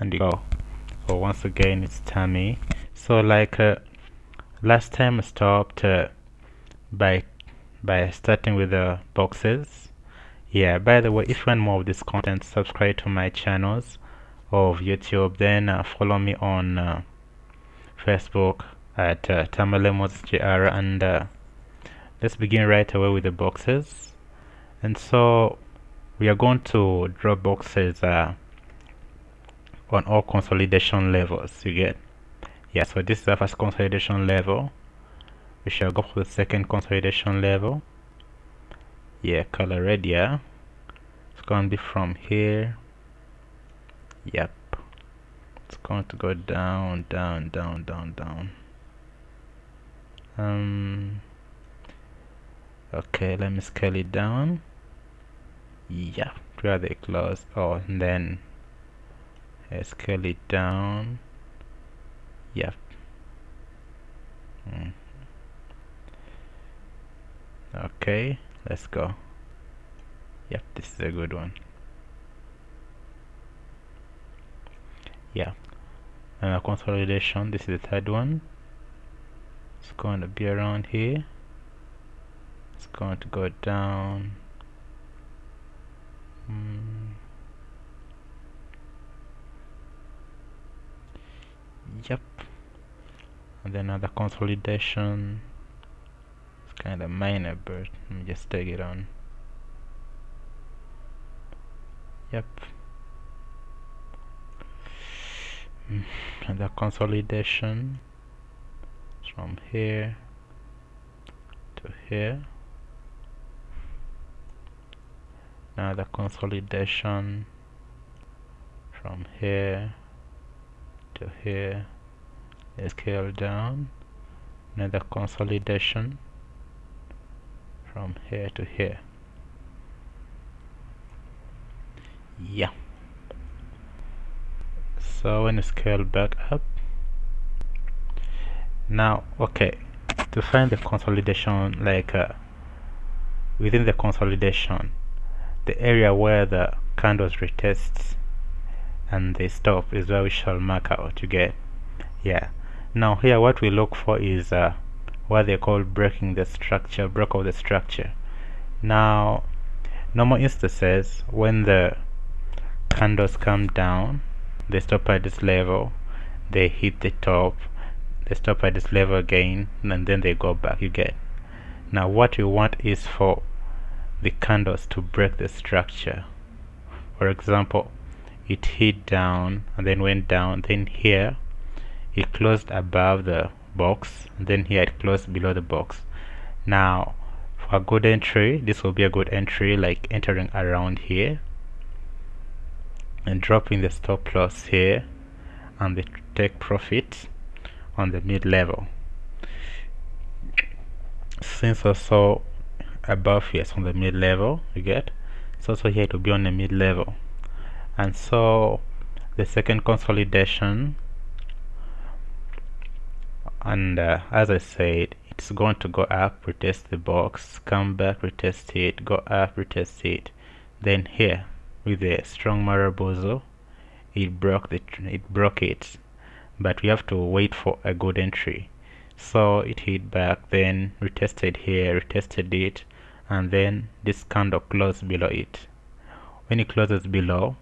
and go. So once again it's tummy so like uh, last time I stopped uh, by by starting with the boxes. Yeah by the way if you want more of this content subscribe to my channels of YouTube. Then uh, follow me on uh, Facebook at uh, TamalemosGR and uh, let's begin right away with the boxes. And so we are going to draw boxes uh, on all consolidation levels you get? Yeah so this is the first consolidation level. We shall go for the second consolidation level. Yeah color red yeah. It's going to be from here. Yep. It's going to go down down down down down. Um okay let me scale it down. Yeah where they close. Oh and then scale it down yep. Mm. okay let's go. Yep this is a good one. Yeah. And a consolidation this is the third one. It's going to be around here. It's going to go down yep. And then another consolidation. It's kind of minor but let me just take it on. Yep. Mm. and the consolidation. From here to here. Now the consolidation. From here to here scale down another consolidation from here to here. Yeah. So when you scale back up now okay to find the consolidation like uh, within the consolidation the area where the candles retest and they stop is where we shall mark out get? Yeah now here what we look for is uh, what they call breaking the structure break of the structure. Now normal instances when the candles come down they stop at this level they hit the top they stop at this level again and then they go back you get now what you want is for the candles to break the structure. For example it hit down and then went down then here it closed above the box then here it closed below the box. Now for a good entry this will be a good entry like entering around here and dropping the stop loss here and the take profit on the mid level. Since also above here is on the mid level you get? So also here to be on the mid level. And so the second consolidation and uh, as I said it's going to go up retest the box come back retest it go up retest it. Then here with a strong Marubozu it broke the it broke it. But we have to wait for a good entry. So it hit back then retested here retested it and then this candle closed below it. When it closes below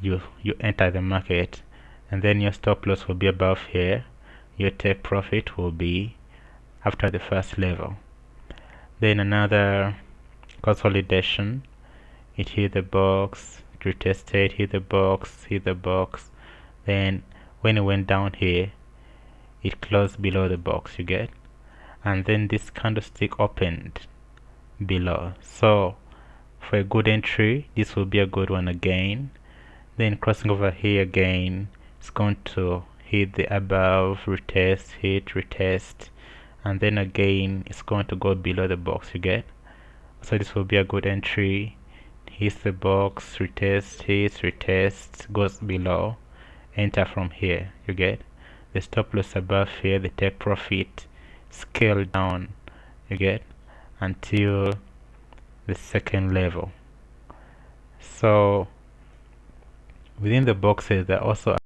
you you enter the market and then your stop loss will be above here your take profit will be after the first level. Then another consolidation. It hit the box retested hit the box hit the box. Then when it went down here it closed below the box you get? And then this candlestick opened below. So for a good entry this will be a good one again. Then crossing over here again it's going to hit the above retest hit retest and then again it's going to go below the box you get? So this will be a good entry. Hits the box retest hits retest goes below. Enter from here you get? The stop loss above here the take profit scale down you get? Until the second level. So within the boxes there are also